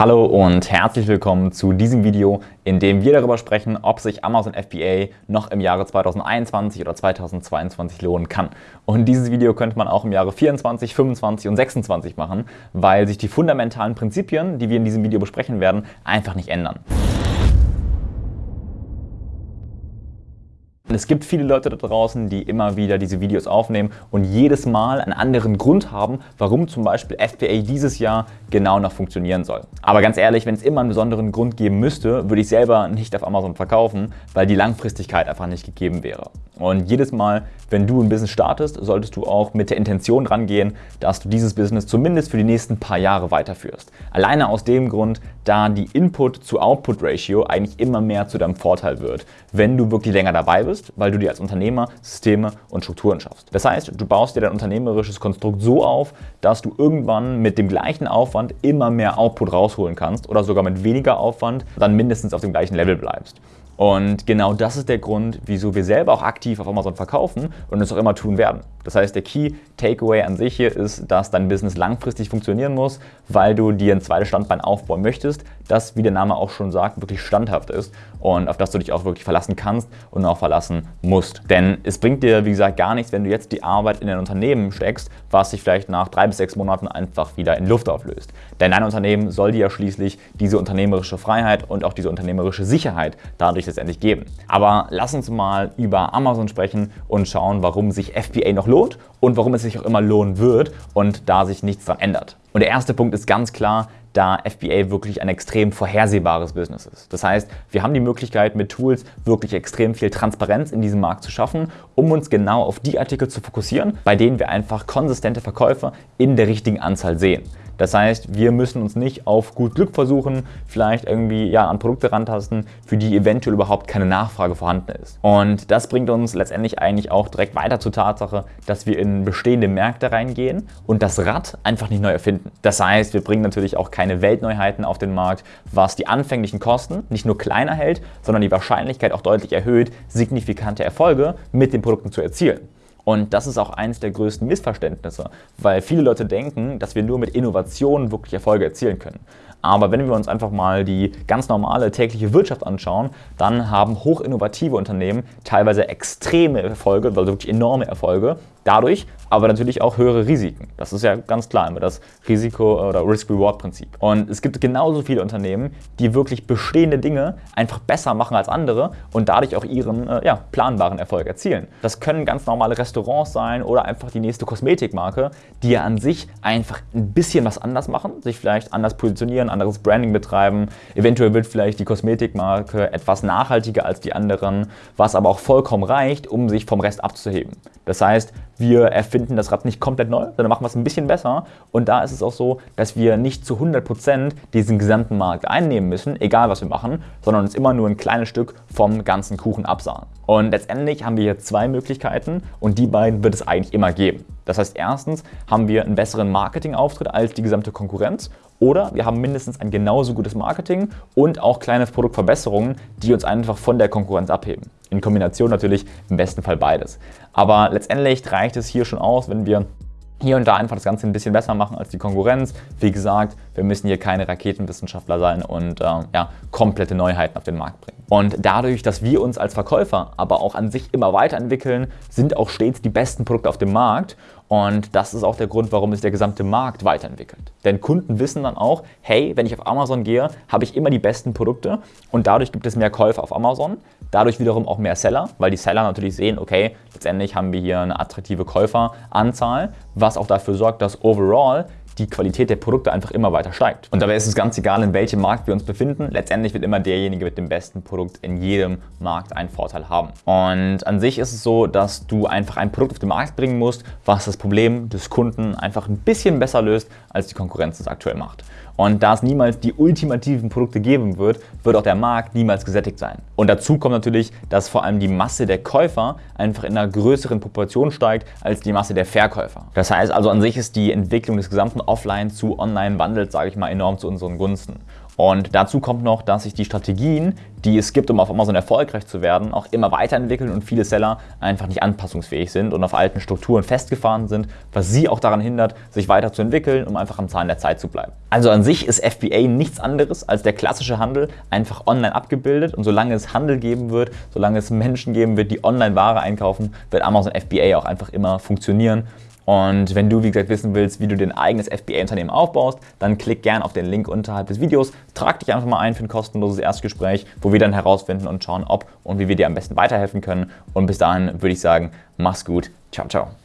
Hallo und herzlich willkommen zu diesem Video, in dem wir darüber sprechen, ob sich Amazon FBA noch im Jahre 2021 oder 2022 lohnen kann. Und dieses Video könnte man auch im Jahre 24, 25 und 26 machen, weil sich die fundamentalen Prinzipien, die wir in diesem Video besprechen werden, einfach nicht ändern. Es gibt viele Leute da draußen, die immer wieder diese Videos aufnehmen und jedes Mal einen anderen Grund haben, warum zum Beispiel FBA dieses Jahr genau noch funktionieren soll. Aber ganz ehrlich, wenn es immer einen besonderen Grund geben müsste, würde ich selber nicht auf Amazon verkaufen, weil die Langfristigkeit einfach nicht gegeben wäre. Und jedes Mal, wenn du ein Business startest, solltest du auch mit der Intention rangehen, dass du dieses Business zumindest für die nächsten paar Jahre weiterführst. Alleine aus dem Grund, da die Input-zu-Output-Ratio eigentlich immer mehr zu deinem Vorteil wird, wenn du wirklich länger dabei bist, weil du dir als Unternehmer Systeme und Strukturen schaffst. Das heißt, du baust dir dein unternehmerisches Konstrukt so auf, dass du irgendwann mit dem gleichen Aufwand immer mehr Output rausholen kannst oder sogar mit weniger Aufwand dann mindestens auf dem gleichen Level bleibst. Und genau das ist der Grund, wieso wir selber auch aktiv auf Amazon verkaufen und es auch immer tun werden. Das heißt, der Key Takeaway an sich hier ist, dass dein Business langfristig funktionieren muss, weil du dir ein zweites Standbein aufbauen möchtest, das, wie der Name auch schon sagt, wirklich standhaft ist und auf das du dich auch wirklich verlassen kannst und auch verlassen musst. Denn es bringt dir, wie gesagt, gar nichts, wenn du jetzt die Arbeit in ein Unternehmen steckst, was sich vielleicht nach drei bis sechs Monaten einfach wieder in Luft auflöst. Denn dein Unternehmen soll dir ja schließlich diese unternehmerische Freiheit und auch diese unternehmerische Sicherheit dadurch letztendlich geben. Aber lass uns mal über Amazon sprechen und schauen, warum sich FBA noch lohnt und warum es sich auch immer lohnen wird und da sich nichts daran ändert. Und der erste Punkt ist ganz klar, da FBA wirklich ein extrem vorhersehbares Business ist. Das heißt, wir haben die Möglichkeit mit Tools wirklich extrem viel Transparenz in diesem Markt zu schaffen, um uns genau auf die Artikel zu fokussieren, bei denen wir einfach konsistente Verkäufe in der richtigen Anzahl sehen. Das heißt, wir müssen uns nicht auf gut Glück versuchen, vielleicht irgendwie ja, an Produkte rantasten, für die eventuell überhaupt keine Nachfrage vorhanden ist. Und das bringt uns letztendlich eigentlich auch direkt weiter zur Tatsache, dass wir in bestehende Märkte reingehen und das Rad einfach nicht neu erfinden. Das heißt, wir bringen natürlich auch keine Weltneuheiten auf den Markt, was die anfänglichen Kosten nicht nur kleiner hält, sondern die Wahrscheinlichkeit auch deutlich erhöht, signifikante Erfolge mit den Produkten zu erzielen. Und das ist auch eines der größten Missverständnisse, weil viele Leute denken, dass wir nur mit Innovationen wirklich Erfolge erzielen können. Aber wenn wir uns einfach mal die ganz normale tägliche Wirtschaft anschauen, dann haben hochinnovative Unternehmen teilweise extreme Erfolge, also wirklich enorme Erfolge, dadurch aber natürlich auch höhere Risiken. Das ist ja ganz klar immer das Risiko- oder Risk-Reward-Prinzip. Und es gibt genauso viele Unternehmen, die wirklich bestehende Dinge einfach besser machen als andere und dadurch auch ihren äh, ja, planbaren Erfolg erzielen. Das können ganz normale Restaurants sein oder einfach die nächste Kosmetikmarke, die ja an sich einfach ein bisschen was anders machen, sich vielleicht anders positionieren, anderes Branding betreiben. Eventuell wird vielleicht die Kosmetikmarke etwas nachhaltiger als die anderen, was aber auch vollkommen reicht, um sich vom Rest abzuheben. Das heißt, wir erfinden das Rad nicht komplett neu, sondern machen es ein bisschen besser. Und da ist es auch so, dass wir nicht zu 100% diesen gesamten Markt einnehmen müssen, egal was wir machen, sondern uns immer nur ein kleines Stück vom ganzen Kuchen absahen. Und letztendlich haben wir hier zwei Möglichkeiten und die beiden wird es eigentlich immer geben. Das heißt, erstens haben wir einen besseren Marketingauftritt als die gesamte Konkurrenz oder wir haben mindestens ein genauso gutes Marketing und auch kleine Produktverbesserungen, die uns einfach von der Konkurrenz abheben. In Kombination natürlich im besten Fall beides. Aber letztendlich reicht es hier schon aus, wenn wir hier und da einfach das Ganze ein bisschen besser machen als die Konkurrenz. Wie gesagt, wir müssen hier keine Raketenwissenschaftler sein und äh, ja, komplette Neuheiten auf den Markt bringen. Und dadurch, dass wir uns als Verkäufer aber auch an sich immer weiterentwickeln, sind auch stets die besten Produkte auf dem Markt und das ist auch der Grund, warum sich der gesamte Markt weiterentwickelt. Denn Kunden wissen dann auch, hey, wenn ich auf Amazon gehe, habe ich immer die besten Produkte und dadurch gibt es mehr Käufer auf Amazon, dadurch wiederum auch mehr Seller, weil die Seller natürlich sehen, okay, letztendlich haben wir hier eine attraktive Käuferanzahl, was auch dafür sorgt, dass overall die Qualität der Produkte einfach immer weiter steigt. Und dabei ist es ganz egal, in welchem Markt wir uns befinden. Letztendlich wird immer derjenige mit dem besten Produkt in jedem Markt einen Vorteil haben. Und an sich ist es so, dass du einfach ein Produkt auf den Markt bringen musst, was das Problem des Kunden einfach ein bisschen besser löst, als die Konkurrenz es aktuell macht. Und da es niemals die ultimativen Produkte geben wird, wird auch der Markt niemals gesättigt sein. Und dazu kommt natürlich, dass vor allem die Masse der Käufer einfach in einer größeren Proportion steigt als die Masse der Verkäufer. Das heißt also an sich ist die Entwicklung des gesamten Offline zu Online-Wandels, sage ich mal, enorm zu unseren Gunsten. Und dazu kommt noch, dass sich die Strategien, die es gibt, um auf Amazon erfolgreich zu werden, auch immer weiterentwickeln und viele Seller einfach nicht anpassungsfähig sind und auf alten Strukturen festgefahren sind, was sie auch daran hindert, sich weiterzuentwickeln, um einfach am Zahn der Zeit zu bleiben. Also an sich ist FBA nichts anderes als der klassische Handel, einfach online abgebildet und solange es Handel geben wird, solange es Menschen geben wird, die online Ware einkaufen, wird Amazon FBA auch einfach immer funktionieren und wenn du, wie gesagt, wissen willst, wie du dein eigenes FBA-Unternehmen aufbaust, dann klick gerne auf den Link unterhalb des Videos. Trag dich einfach mal ein für ein kostenloses Erstgespräch, wo wir dann herausfinden und schauen, ob und wie wir dir am besten weiterhelfen können. Und bis dahin würde ich sagen, mach's gut. Ciao, ciao.